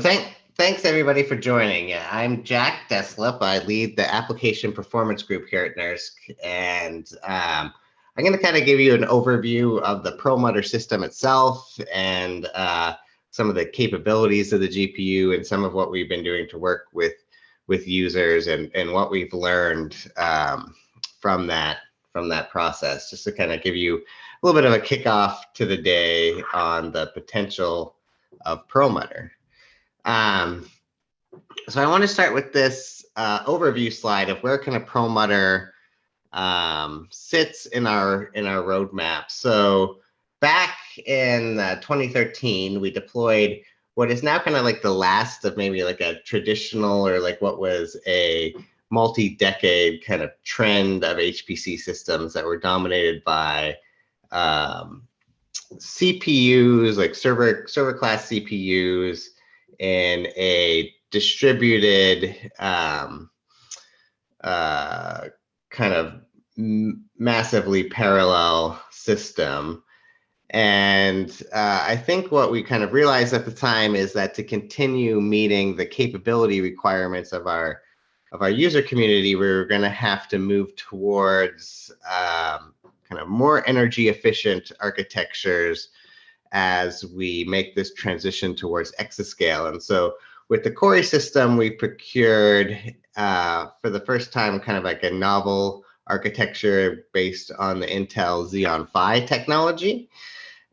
Thank, thanks everybody for joining. I'm Jack Deslippe. I lead the application performance group here at NERSC, and um, I'm going to kind of give you an overview of the Perlmutter system itself and uh, some of the capabilities of the GPU and some of what we've been doing to work with with users and and what we've learned um, from that from that process. Just to kind of give you a little bit of a kickoff to the day on the potential of Perlmutter. Um, so I want to start with this uh, overview slide of where kind of Perlmutter um, sits in our in our roadmap. So back in uh, 2013, we deployed what is now kind of like the last of maybe like a traditional or like what was a multi-decade kind of trend of HPC systems that were dominated by um, CPUs, like server server class CPUs, in a distributed um, uh, kind of massively parallel system. And uh, I think what we kind of realized at the time is that to continue meeting the capability requirements of our of our user community, we are going to have to move towards um, kind of more energy efficient architectures as we make this transition towards exascale. And so with the Cori system, we procured uh, for the first time kind of like a novel architecture based on the Intel Xeon Phi technology.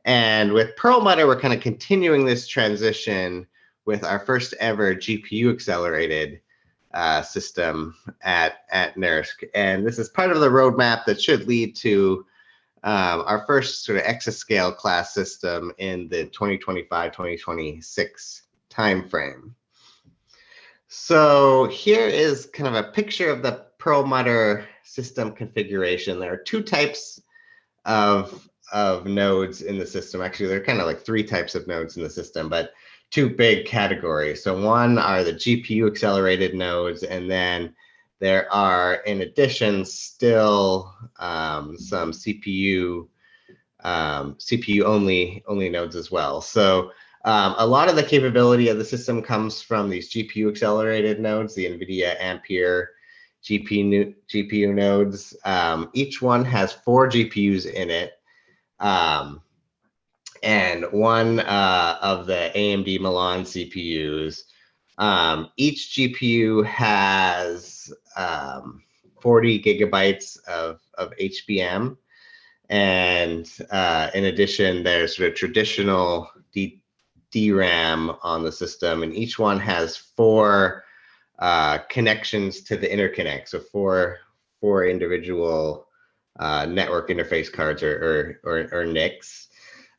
And with Perlmutter, we're kind of continuing this transition with our first ever GPU accelerated uh, system at, at NERSC. And this is part of the roadmap that should lead to um, our first sort of exascale class system in the 2025-2026 timeframe. So here is kind of a picture of the Perlmutter system configuration. There are two types of, of nodes in the system. Actually, there are kind of like three types of nodes in the system, but two big categories. So one are the GPU accelerated nodes, and then there are, in addition, still um, some CPU um, CPU only only nodes as well. So um, a lot of the capability of the system comes from these GPU accelerated nodes, the NVIDIA Ampere GPU, GPU nodes. Um, each one has four GPUs in it. Um, and one uh, of the AMD Milan CPUs um, each GPU has um, 40 gigabytes of, of HBM. And uh, in addition, there's sort of traditional D DRAM on the system, and each one has four uh, connections to the interconnect. So four, four individual uh, network interface cards or, or, or, or NICs.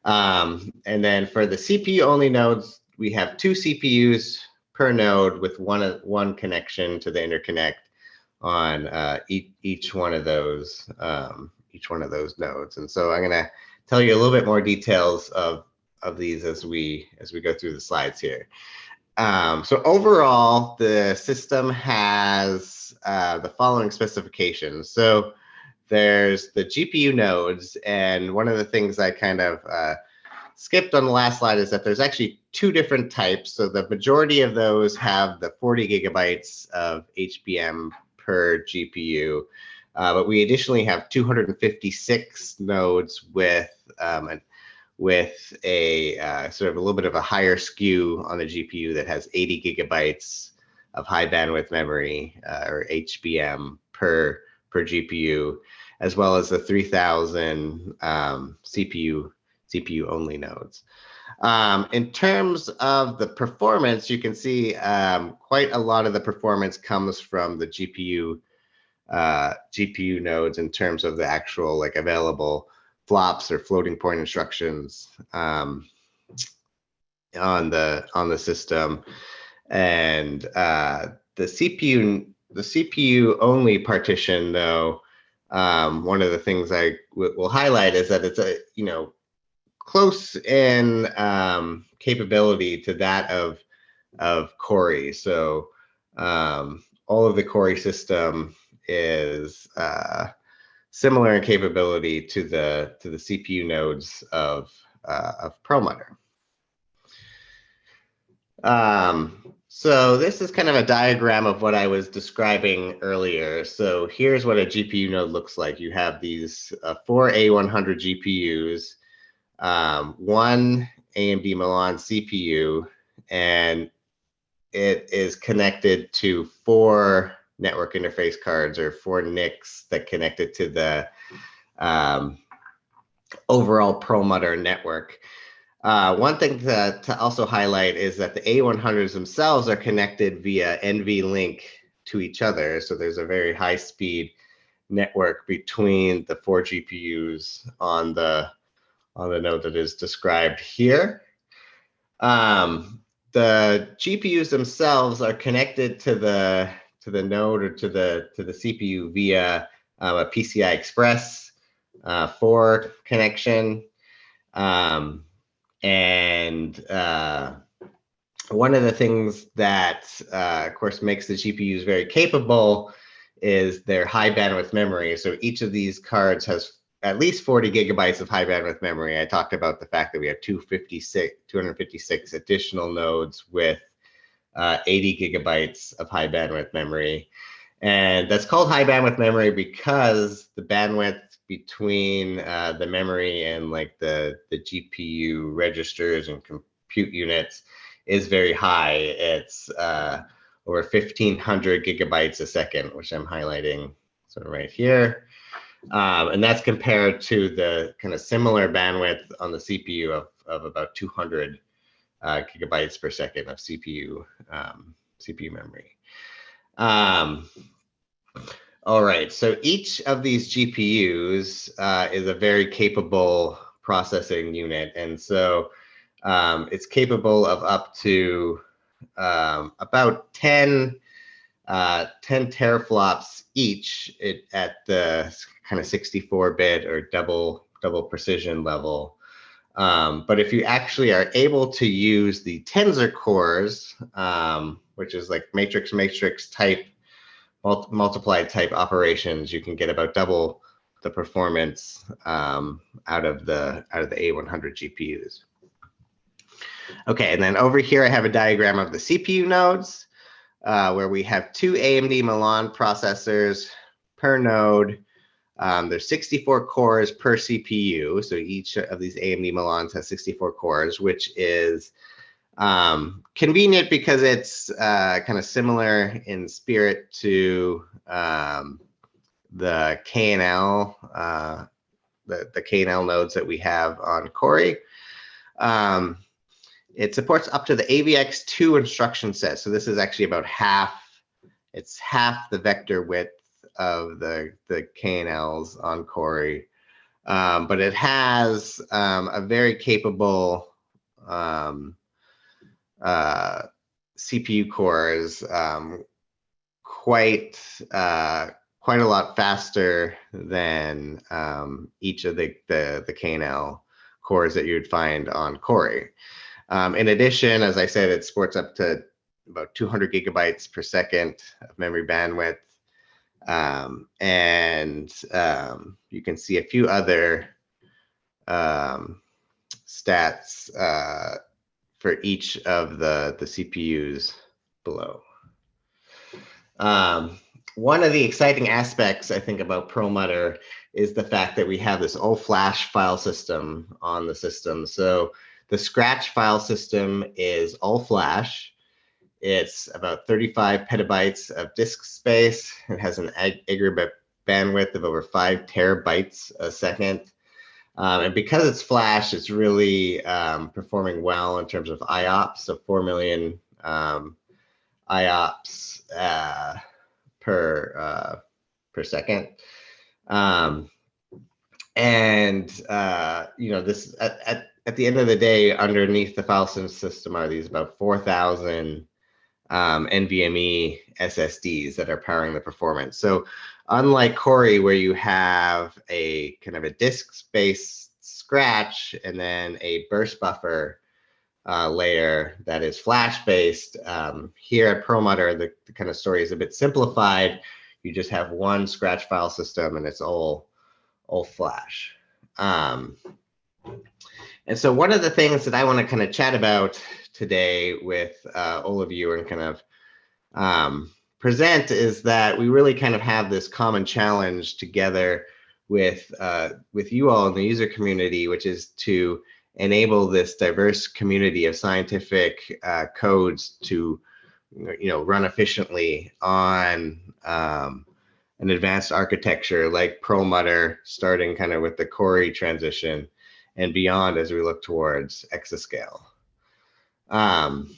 Um, and then for the CPU only nodes, we have two CPUs per node with one one connection to the interconnect on uh, each, each one of those um, each one of those nodes. And so I'm going to tell you a little bit more details of of these as we as we go through the slides here. Um, so overall, the system has uh, the following specifications. So there's the GPU nodes, and one of the things I kind of uh, skipped on the last slide is that there's actually two different types. So the majority of those have the 40 gigabytes of HBM per GPU. Uh, but we additionally have 256 nodes with um, an, with a uh, sort of a little bit of a higher SKU on the GPU that has 80 gigabytes of high bandwidth memory uh, or HBM per per GPU, as well as the 3000 um, CPU CPU only nodes. Um, in terms of the performance, you can see um, quite a lot of the performance comes from the GPU uh, GPU nodes in terms of the actual like available flops or floating point instructions um, on the on the system, and uh, the CPU the CPU only partition though. Um, one of the things I will highlight is that it's a you know close in um, capability to that of of Cori. So um, all of the Cori system is uh, similar in capability to the to the CPU nodes of uh, of Perlmutter. Um, so this is kind of a diagram of what I was describing earlier. So here's what a GPU node looks like. You have these uh, four A100 GPUs, um, one AMD Milan CPU, and it is connected to four network interface cards or four NICs that connect it to the um, overall Perlmutter network. Uh, one thing to, to also highlight is that the A100s themselves are connected via NVLink to each other. So there's a very high speed network between the four GPUs on the on the node that is described here. Um, the GPUs themselves are connected to the to the node or to the to the CPU via um, a PCI Express uh, 4 connection. Um, and uh, one of the things that, uh, of course, makes the GPUs very capable is their high bandwidth memory. So each of these cards has at least 40 gigabytes of high bandwidth memory. I talked about the fact that we have 256, 256 additional nodes with uh, 80 gigabytes of high bandwidth memory. And that's called high bandwidth memory because the bandwidth between uh, the memory and like the, the GPU registers and compute units is very high. It's uh, over 1500 gigabytes a second, which I'm highlighting sort of right here. Um, and that's compared to the kind of similar bandwidth on the CPU of, of about 200 uh, gigabytes per second of CPU, um, CPU memory. Um, all right, so each of these GPUs uh, is a very capable processing unit. And so um, it's capable of up to um, about 10, uh, 10 teraflops each at the kind of 64 bit or double, double precision level. Um, but if you actually are able to use the tensor cores, um, which is like matrix matrix type multiplied type operations, you can get about double the performance um, out of the out of the A100 GPUs. Okay, and then over here I have a diagram of the CPU nodes uh, where we have two AMD Milan processors per node. Um, there's 64 cores per CPU, so each of these AMD Milans has 64 cores, which is um, convenient because it's uh, kind of similar in spirit to um, the KNL, uh, the, the KNL nodes that we have on Cori. Um, it supports up to the AVX2 instruction set. So this is actually about half, it's half the vector width of the, the KNLs on Cori. Um, but it has um, a very capable um, uh, CPU cores um, quite uh, quite a lot faster than um, each of the, the, the KNL cores that you'd find on Cori. Um, in addition, as I said, it sports up to about 200 gigabytes per second of memory bandwidth. Um, and um, you can see a few other um, stats uh, for each of the, the CPUs below. Um, one of the exciting aspects, I think, about Perlmutter is the fact that we have this all flash file system on the system. So the Scratch file system is all flash. It's about 35 petabytes of disk space. It has an aggregate bandwidth of over five terabytes a second. Um, and because it's flash, it's really um, performing well in terms of IOPS, so 4 million um, IOPS uh, per, uh, per second. Um, and, uh, you know, this at, at, at, the end of the day, underneath the file system are these about 4,000 um, NVMe SSDs that are powering the performance. So unlike Cori, where you have a kind of a disk space scratch and then a burst buffer uh, layer that is flash based. Um, here at Perlmutter, the, the, kind of story is a bit simplified. You just have one scratch file system and it's all, all flash. Um, and so one of the things that I want to kind of chat about today with uh, all of you and kind of um, present is that we really kind of have this common challenge together with uh, with you all in the user community, which is to enable this diverse community of scientific uh, codes to you know run efficiently on um, an advanced architecture like Perlmutter, starting kind of with the Cori transition and beyond as we look towards exascale. Um,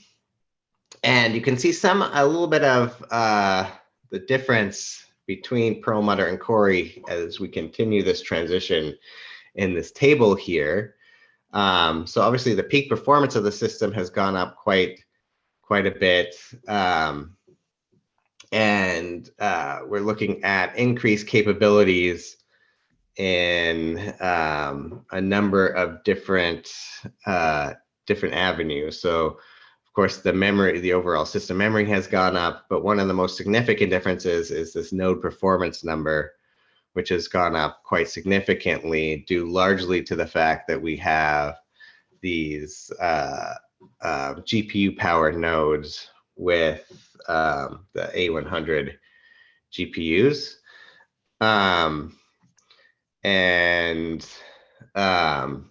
and you can see some, a little bit of uh, the difference between Perlmutter and Cori as we continue this transition in this table here. Um, so obviously the peak performance of the system has gone up quite, quite a bit. Um, and uh, we're looking at increased capabilities in um, a number of different uh, different avenues. So of course, the memory, the overall system memory has gone up, but one of the most significant differences is this node performance number, which has gone up quite significantly due largely to the fact that we have these uh, uh, GPU powered nodes with um, the A100 GPUs. Um, and um,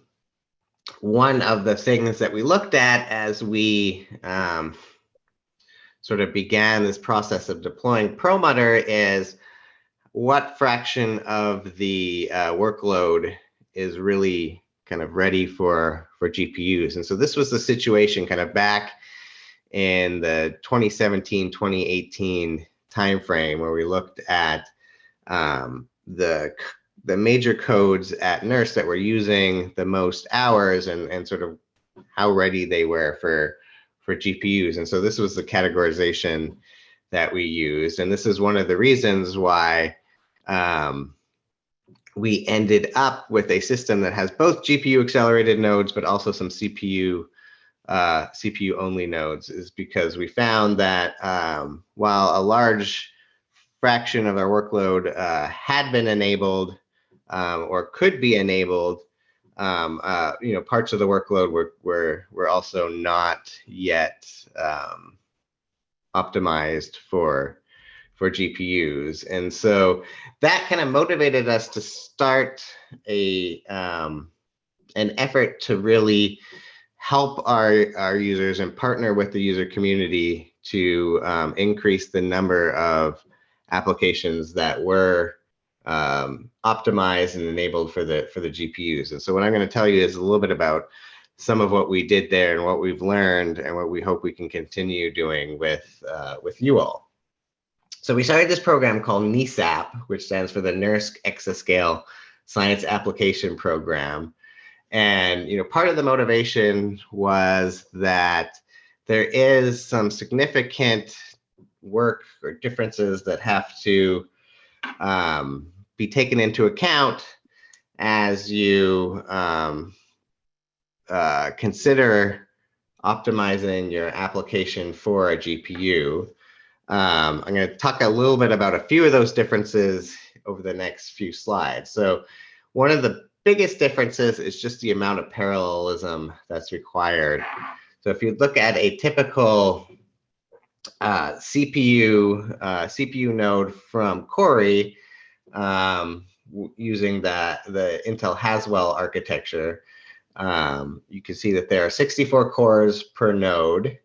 one of the things that we looked at as we um, sort of began this process of deploying Perlmutter is what fraction of the uh, workload is really kind of ready for for GPUs. And so this was the situation kind of back in the 2017, 2018 timeframe where we looked at um, the the major codes at NERSC that were using the most hours and, and sort of how ready they were for, for GPUs. And so this was the categorization that we used. And this is one of the reasons why um, we ended up with a system that has both GPU accelerated nodes, but also some CPU uh, CPU only nodes is because we found that um, while a large fraction of our workload uh, had been enabled um, or could be enabled, um, uh, you know, parts of the workload were, were, were also not yet um, optimized for, for GPUs. And so that kind of motivated us to start a, um, an effort to really help our, our users and partner with the user community to um, increase the number of applications that were um, optimized and enabled for the for the GPUs. And so what I'm going to tell you is a little bit about some of what we did there and what we've learned and what we hope we can continue doing with uh, with you all. So we started this program called NESAP, which stands for the NERSC Exascale Science Application Program. And you know, part of the motivation was that there is some significant work or differences that have to um, be taken into account as you um, uh, consider optimizing your application for a GPU. Um, I'm going to talk a little bit about a few of those differences over the next few slides. So one of the biggest differences is just the amount of parallelism that's required. So if you look at a typical uh, CPU uh, CPU node from Cori, um, using the, the Intel Haswell architecture, um, you can see that there are 64 cores per node.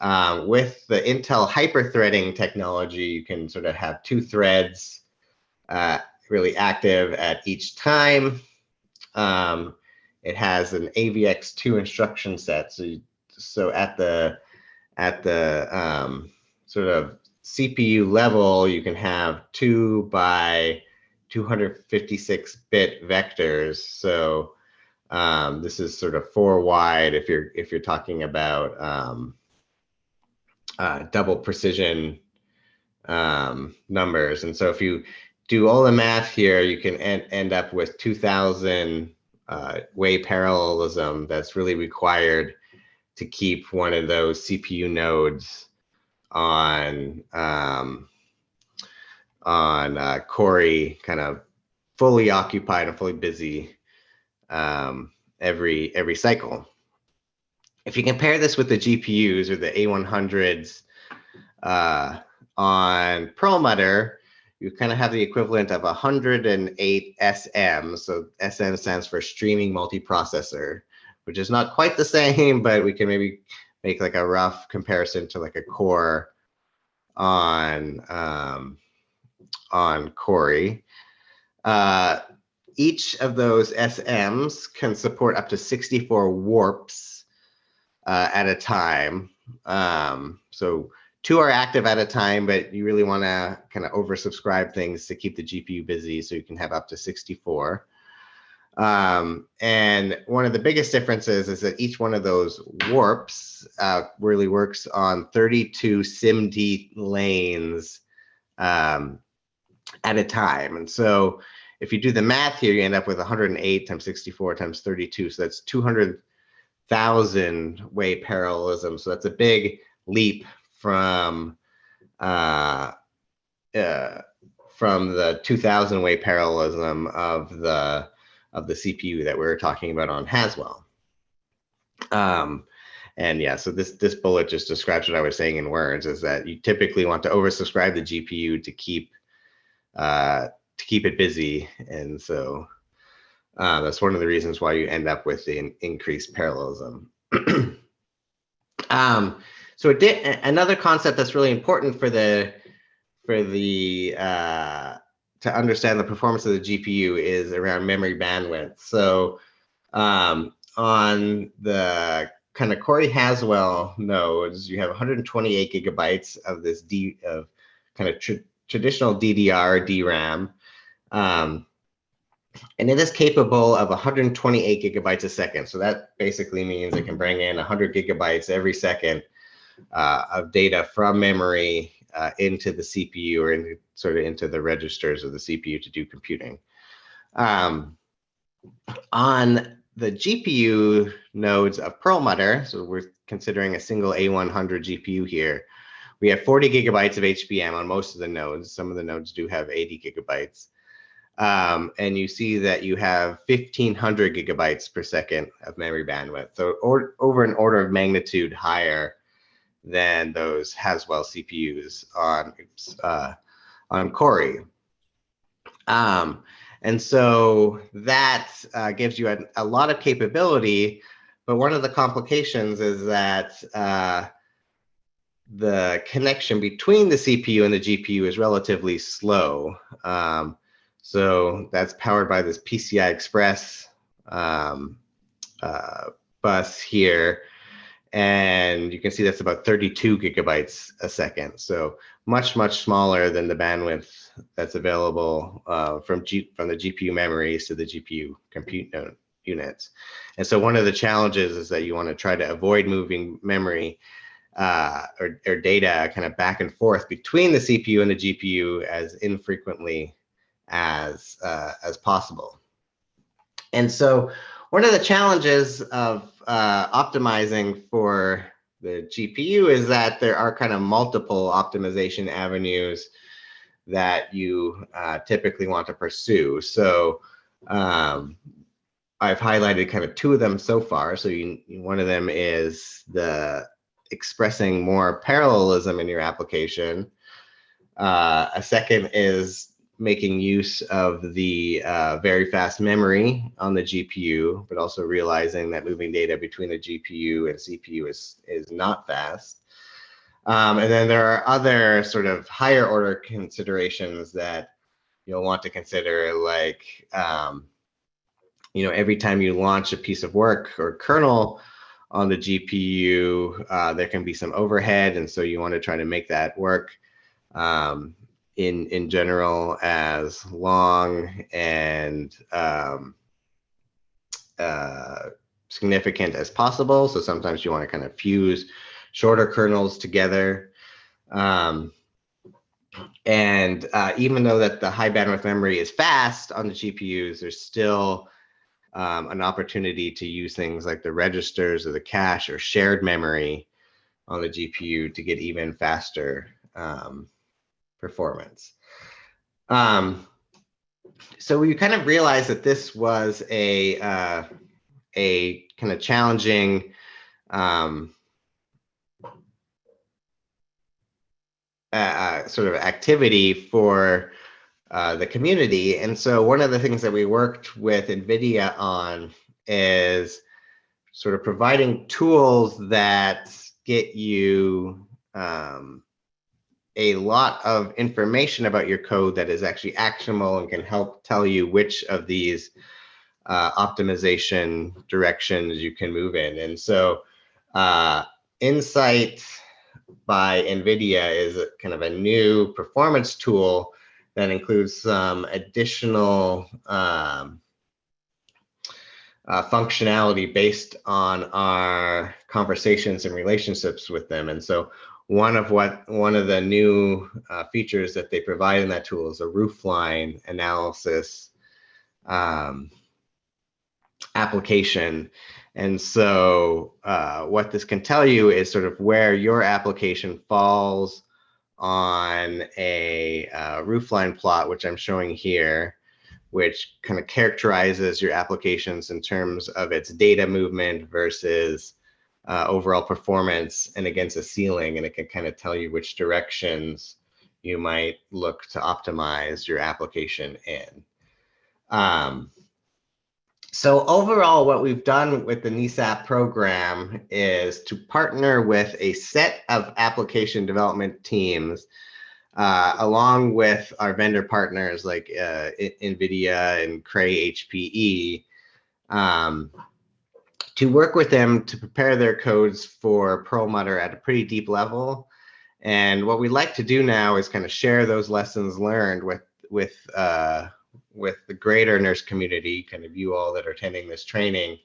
Um, with the Intel hyperthreading technology, you can sort of have two threads uh, really active at each time. Um, it has an AVX2 instruction set. So, you, so at the at the um, sort of CPU level, you can have two by 256 bit vectors. So um, this is sort of four wide if you're if you're talking about um, uh, double precision um, numbers. And so if you do all the math here, you can end, end up with 2000 uh, way parallelism that's really required to keep one of those CPU nodes on um, on uh, Cori kind of fully occupied and fully busy um, every every cycle. if you compare this with the GPUs or the A100s uh, on Perlmutter, you kind of have the equivalent of 108 SM. So SM stands for streaming multiprocessor, which is not quite the same, but we can maybe make like a rough comparison to like a core on um, on Cori. Uh, each of those SMs can support up to 64 warps uh, at a time. Um, so two are active at a time, but you really want to kind of oversubscribe things to keep the GPU busy so you can have up to 64. Um, and one of the biggest differences is that each one of those warps uh, really works on 32 SIMD lanes um, at a time. And so if you do the math here, you end up with 108 times 64 times 32. So that's 200,000 way parallelism. So that's a big leap from uh, uh, from the 2000 way parallelism of the of the CPU that we were talking about on Haswell. Um, and yeah, so this this bullet just describes what I was saying in words: is that you typically want to oversubscribe the GPU to keep uh, to keep it busy. And so uh, that's one of the reasons why you end up with the increased parallelism. um, so another concept that's really important for the for the uh, to understand the performance of the GPU is around memory bandwidth. So um, on the kind of Cori Haswell nodes, you have 128 gigabytes of this D of kind of tr traditional DDR DRAM. Um, and it is capable of 128 gigabytes a second. So that basically means it can bring in 100 gigabytes every second uh, of data from memory uh, into the CPU or into, sort of into the registers of the CPU to do computing. Um, on the GPU nodes of Perlmutter, so we're considering a single A100 GPU here, we have 40 gigabytes of HBM on most of the nodes. Some of the nodes do have 80 gigabytes. Um, and you see that you have 1500 gigabytes per second of memory bandwidth. So or, over an order of magnitude higher than those Haswell CPUs on, uh, on Cori. Um, and so that uh, gives you a, a, lot of capability, but one of the complications is that uh, the connection between the CPU and the GPU is relatively slow. Um, so that's powered by this PCI Express um, uh, bus here. And you can see that's about 32 gigabytes a second. So much, much smaller than the bandwidth that's available uh, from, G from the GPU memories to the GPU compute units. And so one of the challenges is that you want to try to avoid moving memory uh, or, or data kind of back and forth between the CPU and the GPU as infrequently as, uh, as possible. And so one of the challenges of uh, optimizing for the GPU is that there are kind of multiple optimization avenues that you uh, typically want to pursue. So um, I've highlighted kind of two of them so far. So you, one of them is the expressing more parallelism in your application. Uh, a second is making use of the uh, very fast memory on the GPU, but also realizing that moving data between the GPU and CPU is, is not fast. Um, and then there are other sort of higher order considerations that you'll want to consider like, um, you know, every time you launch a piece of work or kernel, on the GPU, uh, there can be some overhead, and so you want to try to make that work um, in in general as long and um, uh, significant as possible. So sometimes you want to kind of fuse shorter kernels together. Um, and uh, even though that the high bandwidth memory is fast on the GPUs, there's still um, an opportunity to use things like the registers or the cache or shared memory on the GPU to get even faster um, performance. Um, so we kind of realized that this was a uh, a kind of challenging um, uh, sort of activity for uh, the community. And so one of the things that we worked with NVIDIA on is sort of providing tools that get you um, a lot of information about your code that is actually actionable and can help tell you which of these uh, optimization directions you can move in. And so uh, Nsight by NVIDIA is kind of a new performance tool that includes some additional um, uh, functionality based on our conversations and relationships with them. And so one of what one of the new uh, features that they provide in that tool is a roofline analysis um, application. And so uh, what this can tell you is sort of where your application falls on a uh, roofline plot, which I'm showing here, which kind of characterizes your applications in terms of its data movement versus uh, overall performance and against a ceiling. And it can kind of tell you which directions you might look to optimize your application in. Um, so overall, what we've done with the NESAP program is to partner with a set of application development teams, uh, along with our vendor partners like uh, NVIDIA and Cray HPE, um, to work with them to prepare their codes for Perlmutter at a pretty deep level. And what we like to do now is kind of share those lessons learned with with uh, with the greater NERSC community, kind of you all that are attending this training,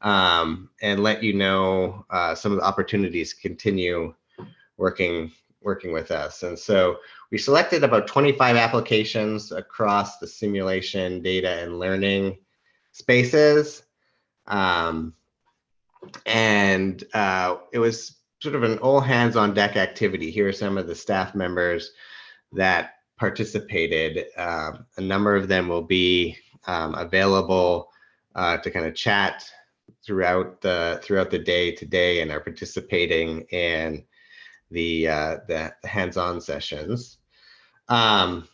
um, and let you know uh, some of the opportunities continue working working with us. And so we selected about 25 applications across the simulation, data, and learning spaces. Um, and uh, it was sort of an all hands on deck activity. Here are some of the staff members that participated. Uh, a number of them will be um, available uh, to kind of chat throughout the throughout the day today and are participating in the uh, the hands-on sessions. Um,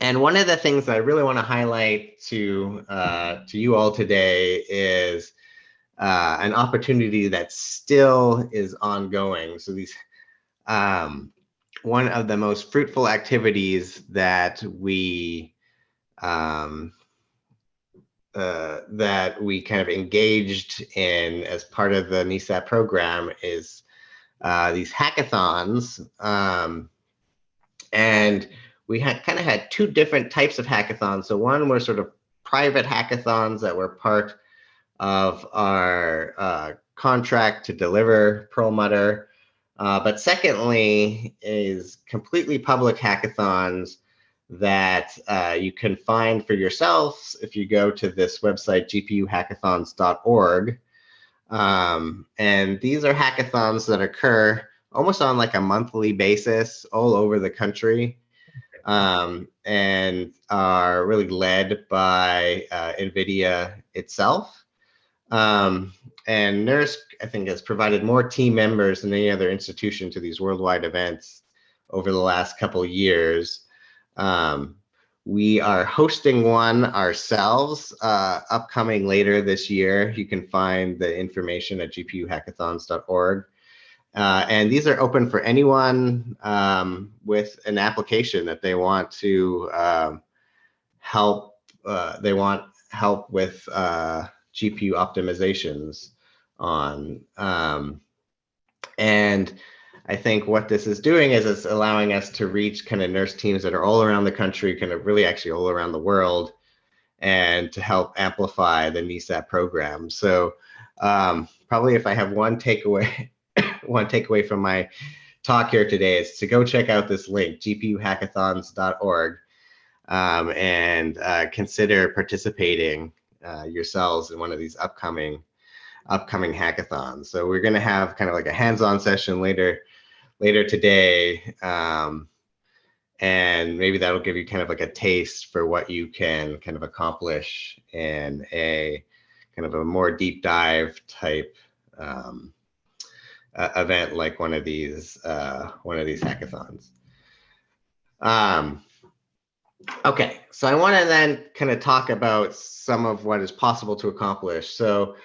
and one of the things I really want to highlight to uh, to you all today is uh, an opportunity that still is ongoing. So these um, one of the most fruitful activities that we um, uh, that we kind of engaged in as part of the NESAP program is uh, these hackathons. Um, and we had kind of had two different types of hackathons. So one were sort of private hackathons that were part of our uh, contract to deliver Perlmutter. Uh, but secondly, is completely public hackathons that uh, you can find for yourselves if you go to this website, gpuhackathons.org. Um, and these are hackathons that occur almost on like a monthly basis all over the country um, and are really led by uh, NVIDIA itself. Um, and NERSC, I think, has provided more team members than any other institution to these worldwide events over the last couple years. Um, we are hosting one ourselves uh, upcoming later this year. You can find the information at gpuhackathons.org. Uh, and these are open for anyone um, with an application that they want to um, help. Uh, they want help with uh, GPU optimizations on. Um, and I think what this is doing is it's allowing us to reach kind of NERSC teams that are all around the country, kind of really actually all around the world, and to help amplify the NESAP program. So um, probably if I have one takeaway, one takeaway from my talk here today is to go check out this link, gpuhackathons.org, um, and uh, consider participating uh, yourselves in one of these upcoming upcoming hackathons. So we're going to have kind of like a hands-on session later later today. Um, and maybe that'll give you kind of like a taste for what you can kind of accomplish in a kind of a more deep dive type um, uh, event like one of these uh, one of these hackathons. Um, okay, so I want to then kind of talk about some of what is possible to accomplish. So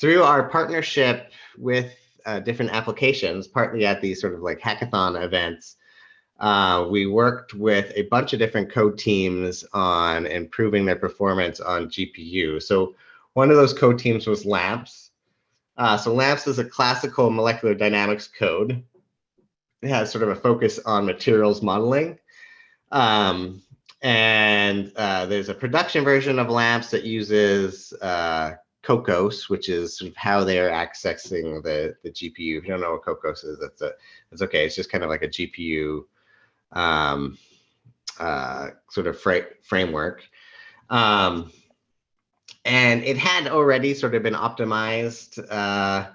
through our partnership with uh, different applications, partly at these sort of like hackathon events, uh, we worked with a bunch of different code teams on improving their performance on GPU. So one of those code teams was LAMMPS. Uh, so LAMMPS is a classical molecular dynamics code. It has sort of a focus on materials modeling. Um, and uh, there's a production version of LAMMPS that uses uh, Kokkos, which is sort of how they're accessing the, the GPU. If you don't know what Kokkos is, that's, a, that's okay. It's just kind of like a GPU um, uh, sort of fra framework. Um, and it had already sort of been optimized uh,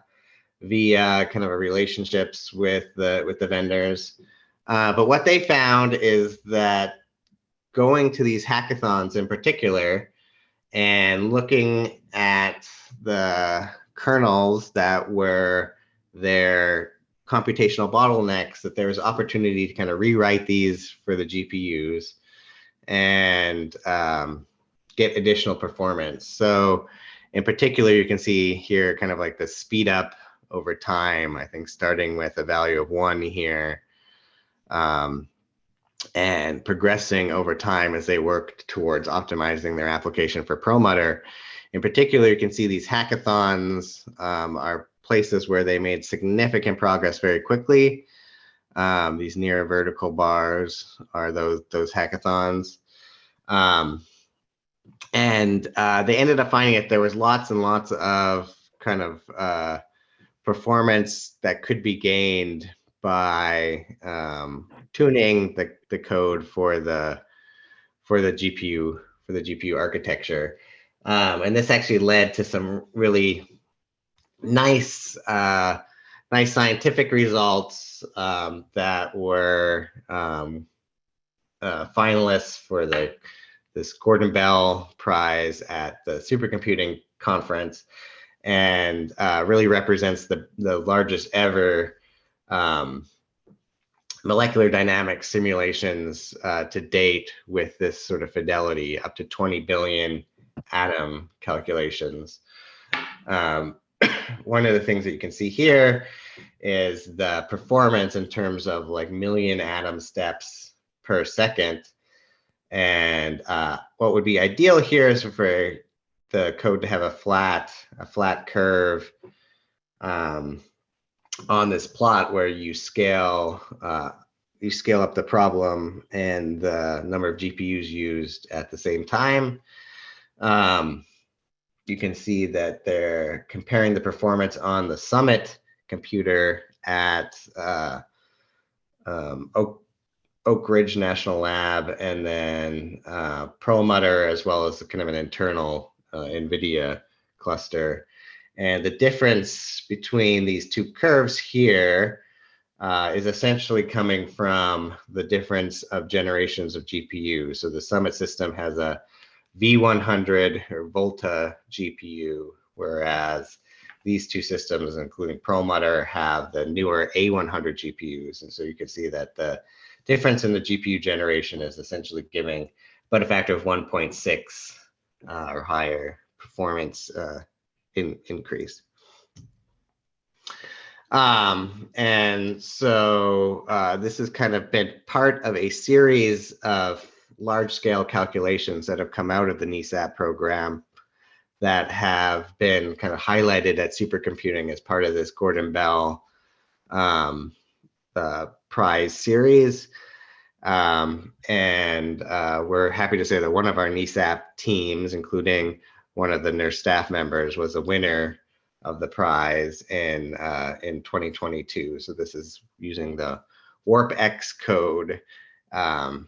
via kind of a relationships with the with the vendors. Uh, but what they found is that going to these hackathons in particular and looking at the kernels that were their computational bottlenecks, that there was opportunity to kind of rewrite these for the GPUs and um, get additional performance. So in particular, you can see here kind of like the speed up over time, I think starting with a value of one here um, and progressing over time as they worked towards optimizing their application for Perlmutter. In particular, you can see these hackathons um, are places where they made significant progress very quickly. Um, these near vertical bars are those those hackathons. Um, and uh, they ended up finding that there was lots and lots of kind of uh, performance that could be gained by um, tuning the, the code for the for the GPU for the GPU architecture. Um, and this actually led to some really nice, uh, nice scientific results um, that were um, uh, finalists for the this Gordon Bell Prize at the Supercomputing Conference, and uh, really represents the the largest ever um, molecular dynamics simulations uh, to date with this sort of fidelity, up to 20 billion atom calculations. Um, one of the things that you can see here is the performance in terms of like million atom steps per second. And uh, what would be ideal here is for the code to have a flat, a flat curve um, on this plot where you scale, uh, you scale up the problem and the number of GPUs used at the same time. Um, you can see that they're comparing the performance on the Summit computer at uh, um, Oak, Ridge National Lab and then uh, Perlmutter as well as kind of an internal uh, NVIDIA cluster. And the difference between these two curves here uh, is essentially coming from the difference of generations of GPU. So the Summit system has a V100 or Volta GPU, whereas these two systems, including Perlmutter, have the newer A100 GPUs. And so you can see that the difference in the GPU generation is essentially giving but a factor of 1.6 uh, or higher performance uh, in, increase. Um, and so uh, this has kind of been part of a series of large scale calculations that have come out of the NESAP program that have been kind of highlighted at supercomputing as part of this Gordon Bell um, uh, prize series. Um, and uh, we're happy to say that one of our NESAP teams, including one of the NERSC staff members, was a winner of the prize in uh, in 2022. So this is using the WarpX code um,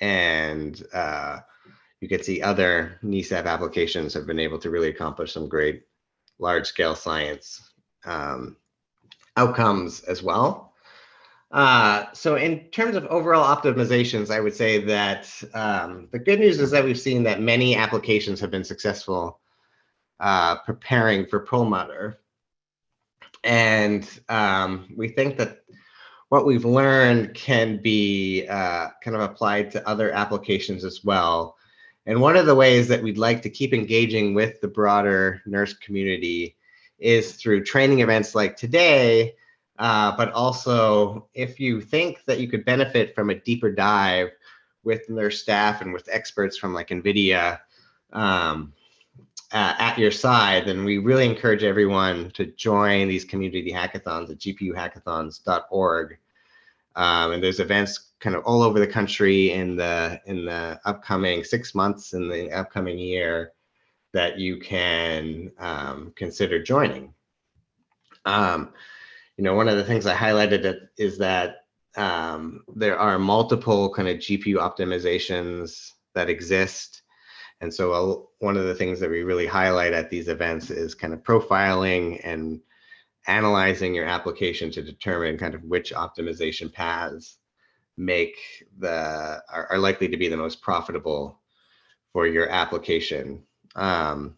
and uh, you can see other NESAP applications have been able to really accomplish some great large scale science um, outcomes as well. Uh, so in terms of overall optimizations, I would say that um, the good news is that we've seen that many applications have been successful uh, preparing for Perlmutter. and um, we think that what we've learned can be uh, kind of applied to other applications as well. And one of the ways that we'd like to keep engaging with the broader NERSC community is through training events like today, uh, but also if you think that you could benefit from a deeper dive with their staff and with experts from like NVIDIA um, uh, at your side, then we really encourage everyone to join these community hackathons at gpuhackathons.org. Um, and there's events kind of all over the country in the in the upcoming six months in the upcoming year that you can um, consider joining. Um, you know, one of the things I highlighted is that um, there are multiple kind of GPU optimizations that exist. And so uh, one of the things that we really highlight at these events is kind of profiling and analyzing your application to determine kind of which optimization paths make the are, are likely to be the most profitable for your application. Um,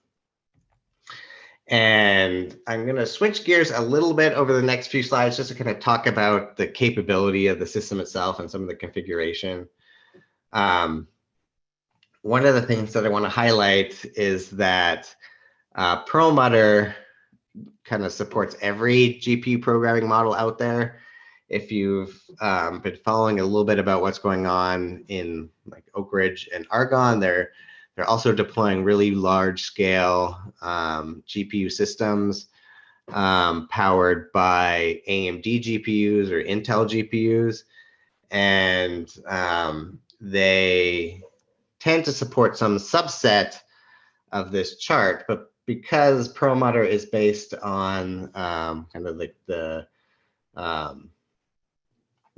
and I'm going to switch gears a little bit over the next few slides just to kind of talk about the capability of the system itself and some of the configuration. Um, one of the things that I want to highlight is that uh, Perlmutter kind of supports every GPU programming model out there. If you've um, been following a little bit about what's going on in like Oak Ridge and Argonne, they're they're also deploying really large scale um, GPU systems um, powered by AMD GPUs or Intel GPUs. And um, they tend to support some subset of this chart, but because Perlmutter is based on um, kind of like the um,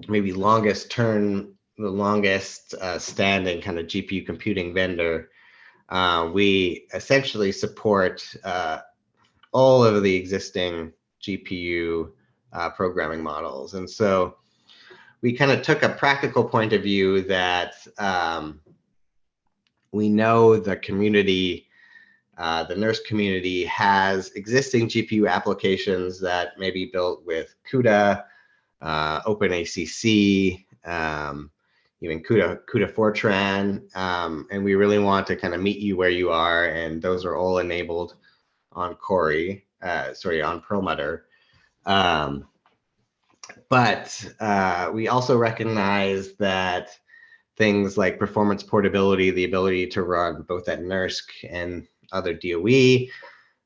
maybe longest term, the longest uh, standing kind of GPU computing vendor, uh, we essentially support uh, all of the existing GPU uh, programming models. And so we kind of took a practical point of view that um, we know the community, uh, the NERSC community has existing GPU applications that may be built with CUDA, uh, OpenACC, um, even CUDA, CUDA Fortran. Um, and we really want to kind of meet you where you are. And those are all enabled on Cori, uh, sorry, on Perlmutter. Um, but uh, we also recognize that things like performance portability, the ability to run both at NERSC and other DOE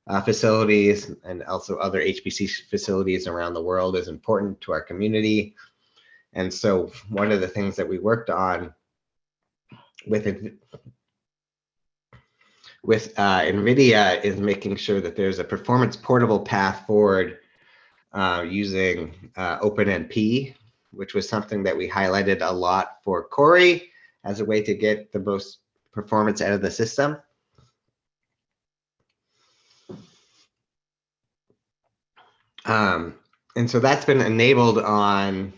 uh, facilities and also other HPC facilities around the world is important to our community. And so one of the things that we worked on with with uh, NVIDIA is making sure that there's a performance portable path forward uh, using uh, OpenMP, which was something that we highlighted a lot for Cori as a way to get the most performance out of the system. Um, and so that's been enabled on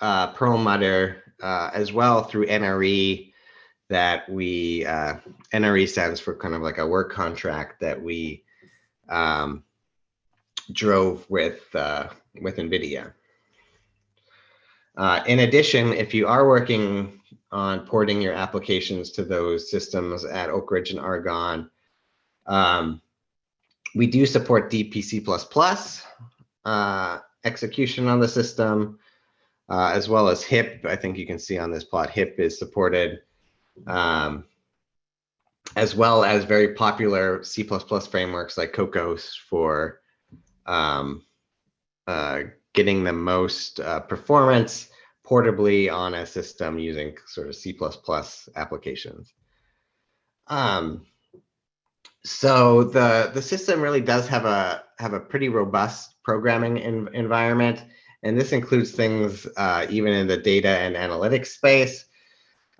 uh, Perlmutter uh, as well through NRE that we, uh, NRE stands for kind of like a work contract that we um, drove with, uh, with NVIDIA. Uh, in addition, if you are working on porting your applications to those systems at Oak Ridge and Argonne, um, we do support DPC++ uh, execution on the system uh, as well as HIP. I think you can see on this plot, HIP is supported, um, as well as very popular C++ frameworks like Kokkos for um, uh, getting the most uh, performance portably on a system using sort of C++ applications. Um, so the the system really does have a have a pretty robust programming in, environment. And this includes things uh, even in the data and analytics space.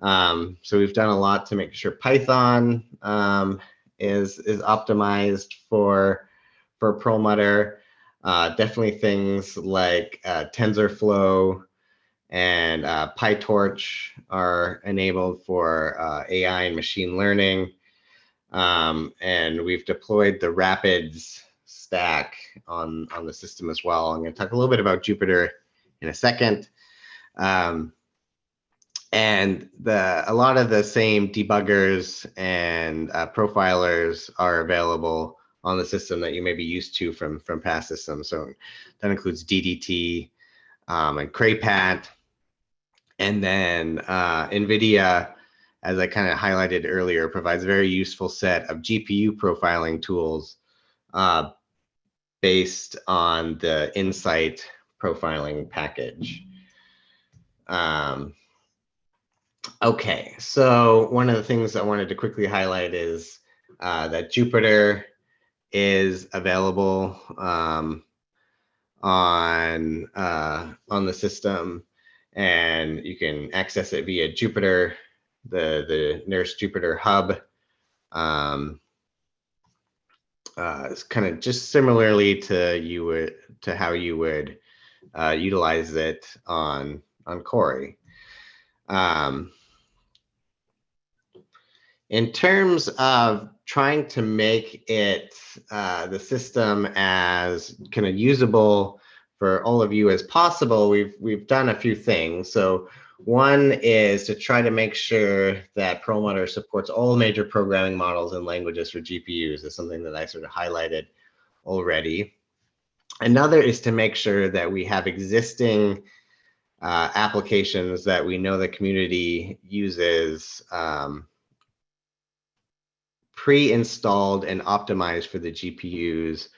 Um, so we've done a lot to make sure Python um, is, is optimized for, for Perlmutter. Uh, definitely things like uh, TensorFlow and uh, PyTorch are enabled for uh, AI and machine learning. Um, and we've deployed the Rapids stack on, on the system as well. I'm going to talk a little bit about Jupyter in a second. Um, and the a lot of the same debuggers and uh, profilers are available on the system that you may be used to from from past systems. So that includes DDT um, and CrayPat, and then uh, NVIDIA, as I kind of highlighted earlier, provides a very useful set of GPU profiling tools uh, based on the Nsight profiling package. Um, Okay, so one of the things I wanted to quickly highlight is uh, that Jupyter is available um, on uh, on the system, and you can access it via Jupyter, the the NERSC Jupyter Hub. Um, uh, it's kind of just similarly to you would to how you would uh, utilize it on on Cori. Um, in terms of trying to make it uh, the system as kind of usable for all of you as possible, we've we've done a few things. So one is to try to make sure that Perlmutter supports all major programming models and languages for GPUs is something that I sort of highlighted already. Another is to make sure that we have existing uh, applications that we know the community uses um, pre-installed and optimized for the GPUs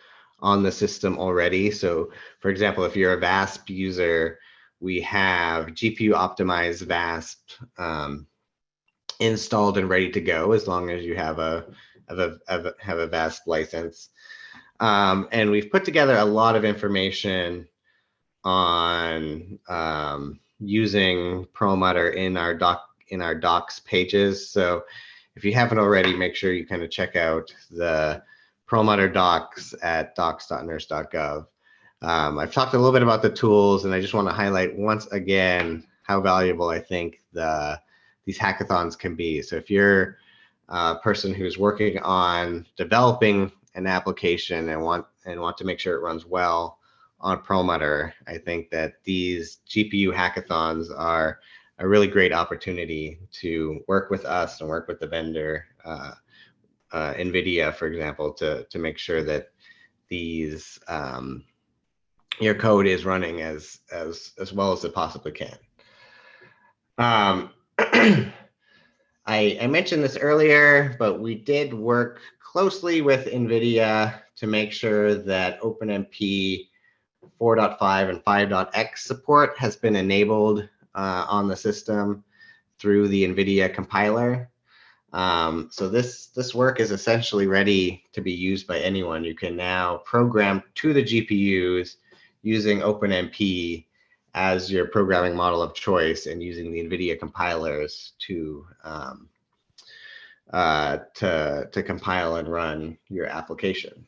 on the system already. So for example, if you're a VASP user, we have GPU optimized VASP um, installed and ready to go as long as you have a, have a, have a, VASP license. Um, and we've put together a lot of information on um, using Perlmutter in our doc in our docs pages. So if you haven't already, make sure you kind of check out the Perlmutter docs at docs.nersc.gov. Um, I've talked a little bit about the tools, and I just want to highlight once again how valuable I think the these hackathons can be. So if you're a person who's working on developing an application and want and want to make sure it runs well on Perlmutter, I think that these GPU hackathons are a really great opportunity to work with us and work with the vendor, uh, uh, NVIDIA, for example, to, to make sure that these um, your code is running as, as, as well as it possibly can. Um, I, I mentioned this earlier, but we did work closely with NVIDIA to make sure that OpenMP 4.5 and 5.x support has been enabled uh, on the system through the NVIDIA compiler. Um, so this, this work is essentially ready to be used by anyone. You can now program to the GPUs using OpenMP as your programming model of choice and using the NVIDIA compilers to, um, uh, to, to compile and run your application.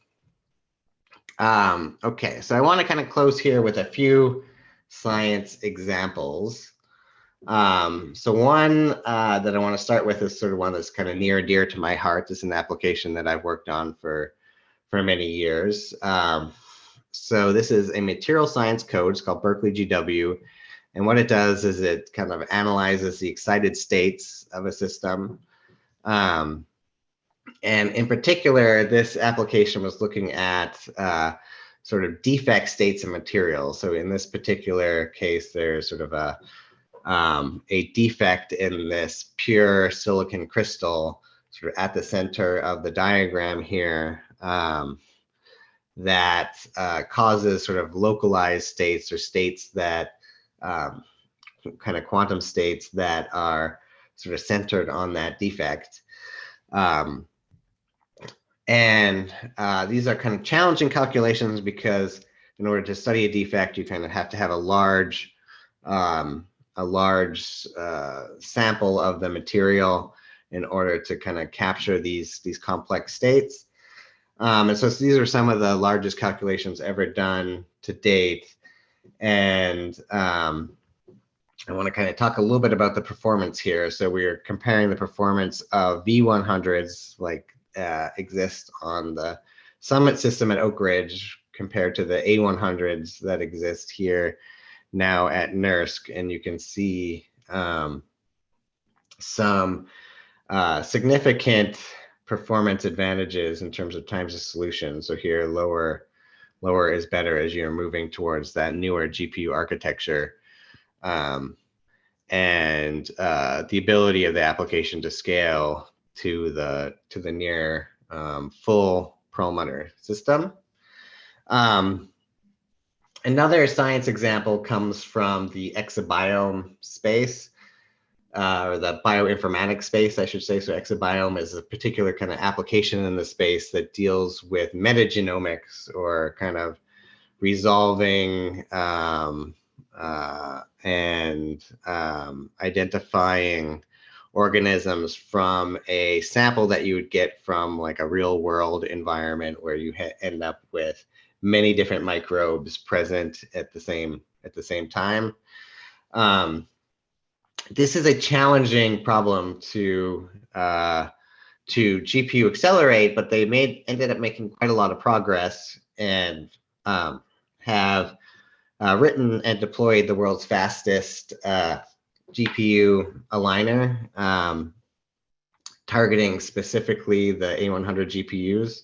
Um, okay, so I want to kind of close here with a few science examples. Um, so one uh, that I want to start with is sort of one that's kind of near and dear to my heart. This is an application that I've worked on for for many years. Um, so this is a material science code. It's called Berkeley GW. And what it does is it kind of analyzes the excited states of a system. Um, and in particular, this application was looking at uh, sort of defect states of materials. So in this particular case, there's sort of a um, a defect in this pure silicon crystal sort of at the center of the diagram here um, that uh, causes sort of localized states or states that um, kind of quantum states that are sort of centered on that defect. Um, and uh, these are kind of challenging calculations because in order to study a defect, you kind of have to have a large um, a large uh, sample of the material in order to kind of capture these these complex states. Um, and so these are some of the largest calculations ever done to date. And um, I want to kind of talk a little bit about the performance here. So we're comparing the performance of V100s like uh, exist on the Summit system at Oak Ridge compared to the A100s that exist here now at NERSC. And you can see um, some uh, significant performance advantages in terms of times of solution. So here, lower, lower is better as you're moving towards that newer GPU architecture. Um, and uh, the ability of the application to scale to the to the near um, full Perlmutter system. Um, another science example comes from the exabiome space, uh, or the bioinformatics space, I should say. So exabiome is a particular kind of application in the space that deals with metagenomics or kind of resolving um, uh, and um, identifying organisms from a sample that you would get from like a real world environment where you end up with many different microbes present at the same at the same time. Um, this is a challenging problem to uh, to GPU accelerate, but they made ended up making quite a lot of progress and um, have uh, written and deployed the world's fastest uh, GPU aligner, um, targeting specifically the A100 GPUs.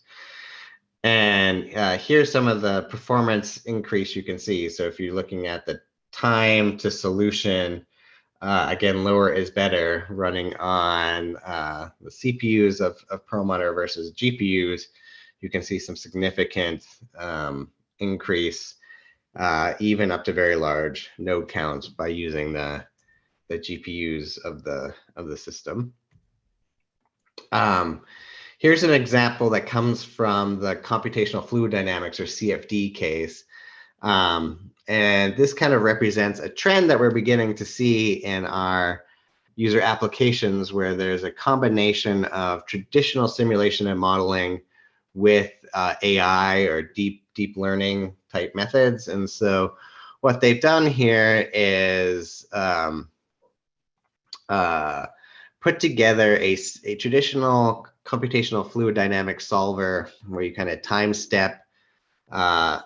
And uh, here's some of the performance increase you can see. So if you're looking at the time to solution, uh, again, lower is better running on uh, the CPUs of, of Perlmutter versus GPUs. You can see some significant um, increase, uh, even up to very large node counts by using the the GPUs of the of the system. Um, here's an example that comes from the computational fluid dynamics or CFD case. Um, and this kind of represents a trend that we're beginning to see in our user applications where there's a combination of traditional simulation and modeling with uh, AI or deep deep learning type methods. And so what they've done here is um, uh, put together a, a traditional computational fluid dynamic solver where you kind of time step uh,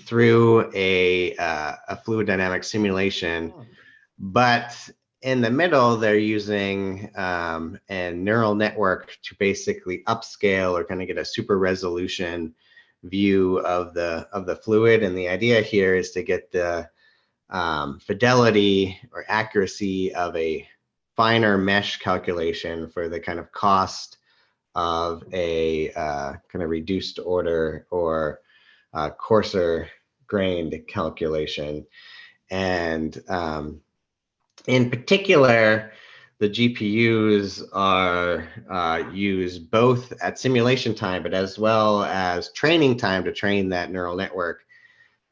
through a, uh, a fluid dynamic simulation. Oh. But in the middle, they're using um, a neural network to basically upscale or kind of get a super resolution view of the of the fluid. And the idea here is to get the um, fidelity or accuracy of a finer mesh calculation for the kind of cost of a uh, kind of reduced order or uh, coarser grained calculation. And um, in particular, the GPUs are uh, used both at simulation time, but as well as training time to train that neural network.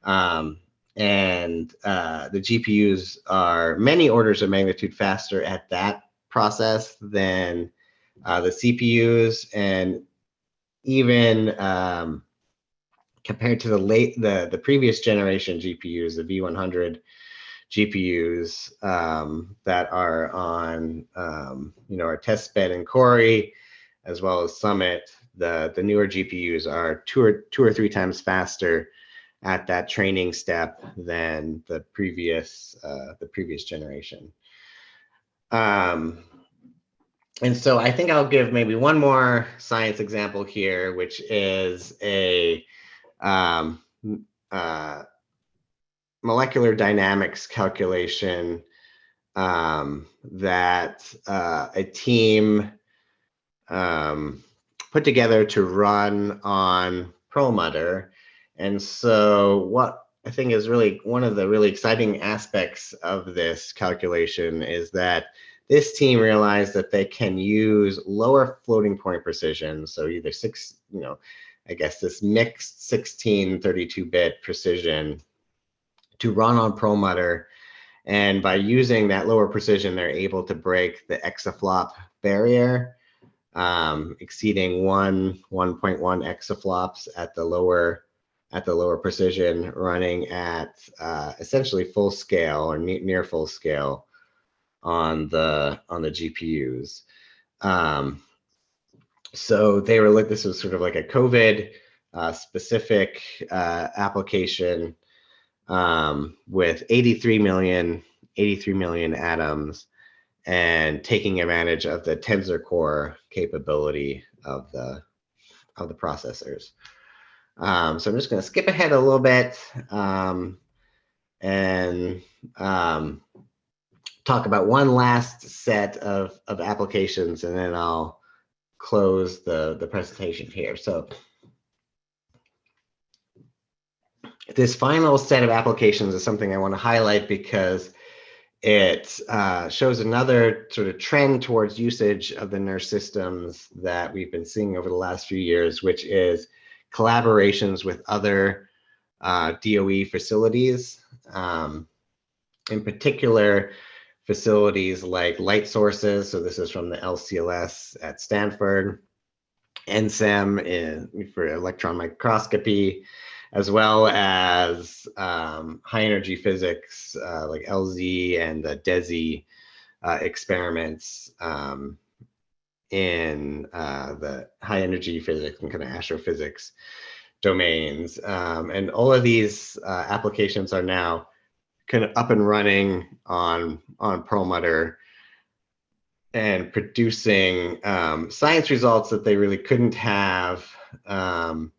Um, and uh, the GPUs are many orders of magnitude faster at that process than uh, the CPUs, and even um, compared to the late the the previous generation GPUs, the V100 GPUs um, that are on um, you know our test bed in Cori, as well as Summit. The the newer GPUs are two or two or three times faster at that training step than the previous uh, the previous generation. Um, and so I think I'll give maybe one more science example here, which is a um, uh, molecular dynamics calculation um, that uh, a team um, put together to run on Perlmutter and so what I think is really one of the really exciting aspects of this calculation is that this team realized that they can use lower floating point precision. So either six, you know, I guess this mixed 16 32-bit precision to run on Perlmutter. And by using that lower precision, they're able to break the exaflop barrier, um, exceeding one 1.1 exaflops at the lower at the lower precision running at uh, essentially full scale or ne near full scale on the on the GPUs. Um, so they were like this was sort of like a COVID uh, specific uh, application um, with 83 million, 83 million atoms and taking advantage of the tensor core capability of the of the processors. Um, so I'm just going to skip ahead a little bit um, and um, talk about one last set of, of applications, and then I'll close the, the presentation here. So this final set of applications is something I want to highlight because it uh, shows another sort of trend towards usage of the NERSC systems that we've been seeing over the last few years, which is collaborations with other uh, DOE facilities. Um, in particular, facilities like light sources. So this is from the LCLS at Stanford, NCEM in, for electron microscopy, as well as um, high energy physics uh, like LZ and the DESI uh, experiments um, in uh, the high energy physics and kind of astrophysics domains. Um, and all of these uh, applications are now kind of up and running on, on Perlmutter and producing um, science results that they really couldn't have um,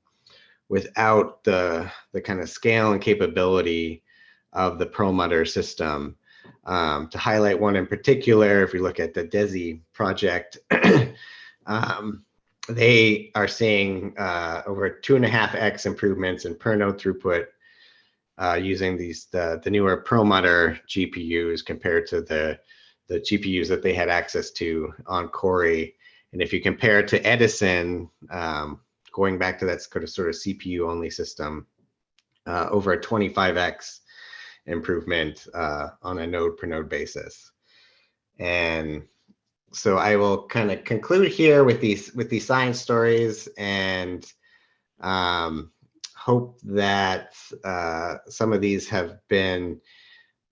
without the, the kind of scale and capability of the Perlmutter system. Um, to highlight one in particular, if we look at the DESI project, um, they are seeing uh, over two and a half X improvements in per node throughput uh, using these the, the newer Perlmutter GPUs compared to the, the GPUs that they had access to on Cori. And if you compare it to Edison, um, going back to that sort of, sort of CPU only system, uh, over a 25x improvement uh, on a node per node basis. And so I will kind of conclude here with these with these science stories and um, hope that uh, some of these have been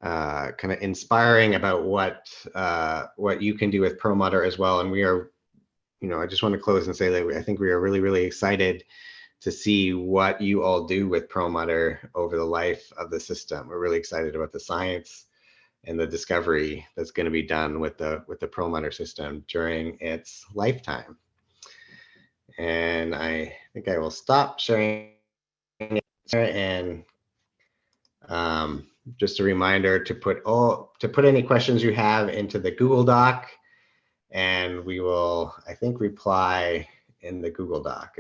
uh, kind of inspiring about what uh, what you can do with Perlmutter as well. And we are you know, I just want to close and say that I think we are really, really excited to see what you all do with Perlmutter over the life of the system. We're really excited about the science and the discovery that's going to be done with the with the Perlmutter system during its lifetime. And I think I will stop sharing and um, just a reminder to put all to put any questions you have into the Google Doc and we will, I think, reply in the Google Doc.